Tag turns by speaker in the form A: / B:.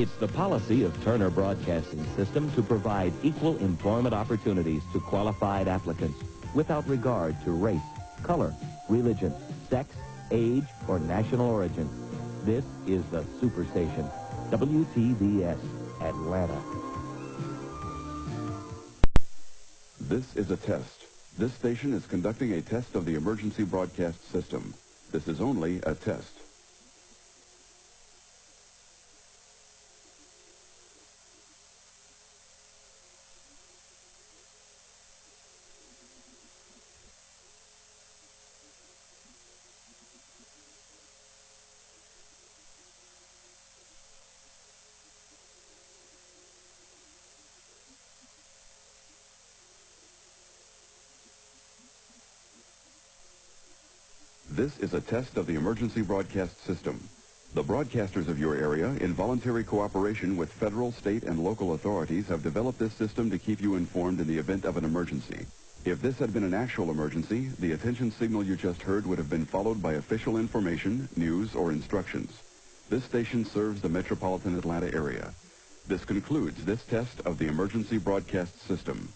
A: It's the policy of Turner Broadcasting System to provide equal employment opportunities to qualified applicants without regard to race, color, religion, sex, age, or national origin. This is the Superstation, WTBS, Atlanta.
B: This is a test. This station is conducting a test of the emergency broadcast system. This is only a test. This is a test of the emergency broadcast system. The broadcasters of your area, in voluntary cooperation with federal, state, and local authorities, have developed this system to keep you informed in the event of an emergency. If this had been an actual emergency, the attention signal you just heard would have been followed by official information, news, or instructions. This station serves the metropolitan Atlanta area. This concludes this test of the emergency broadcast system.